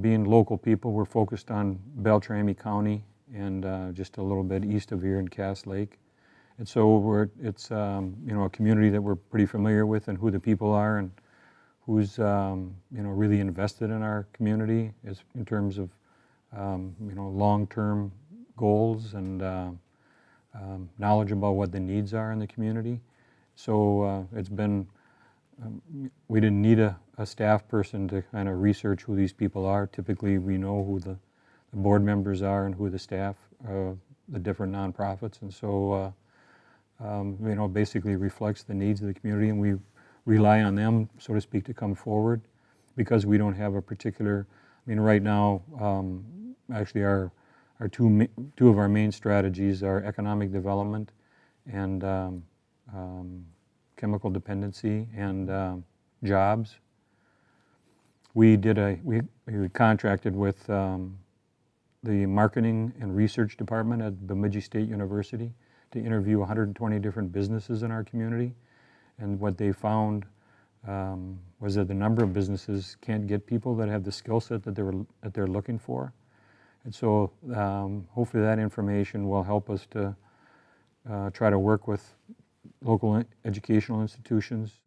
being local people, we're focused on Beltrami County and uh, just a little bit east of here in Cass Lake. And so we're, it's, um, you know, a community that we're pretty familiar with and who the people are and who's, um, you know, really invested in our community is in terms of, um, you know, long-term goals and uh, um, knowledge about what the needs are in the community. So uh, it's been, um, we didn't need a, a staff person to kind of research who these people are. Typically, we know who the, the board members are and who the staff, uh, the different nonprofits. And so, uh, um, you know, basically reflects the needs of the community and we rely on them, so to speak, to come forward because we don't have a particular, I mean, right now, um, actually our, our two, two of our main strategies are economic development and um, um, chemical dependency and um, jobs. We did a, we, we contracted with um, the marketing and research department at Bemidji State University to interview 120 different businesses in our community. And what they found um, was that the number of businesses can't get people that have the skill set that, they were, that they're looking for. And so um, hopefully that information will help us to uh, try to work with local educational institutions.